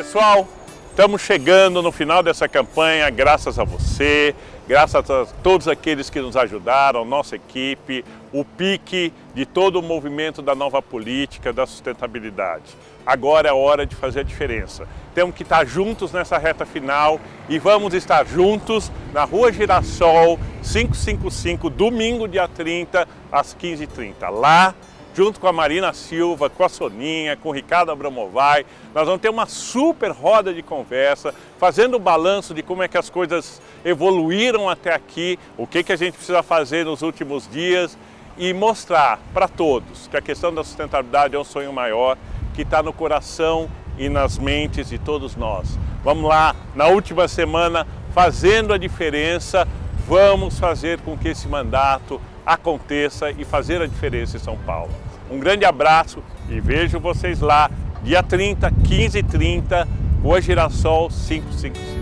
Pessoal, estamos chegando no final dessa campanha, graças a você, graças a todos aqueles que nos ajudaram, nossa equipe, o pique de todo o movimento da nova política, da sustentabilidade. Agora é hora de fazer a diferença. Temos que estar juntos nessa reta final e vamos estar juntos na Rua Girassol 555, domingo, dia 30, às 15h30. Lá junto com a Marina Silva, com a Soninha, com o Ricardo Abramovai. Nós vamos ter uma super roda de conversa, fazendo o balanço de como é que as coisas evoluíram até aqui, o que, que a gente precisa fazer nos últimos dias e mostrar para todos que a questão da sustentabilidade é um sonho maior, que está no coração e nas mentes de todos nós. Vamos lá, na última semana, fazendo a diferença, vamos fazer com que esse mandato aconteça e fazer a diferença em São Paulo. Um grande abraço e vejo vocês lá, dia 30, 15 e 30, Rua Girassol 555.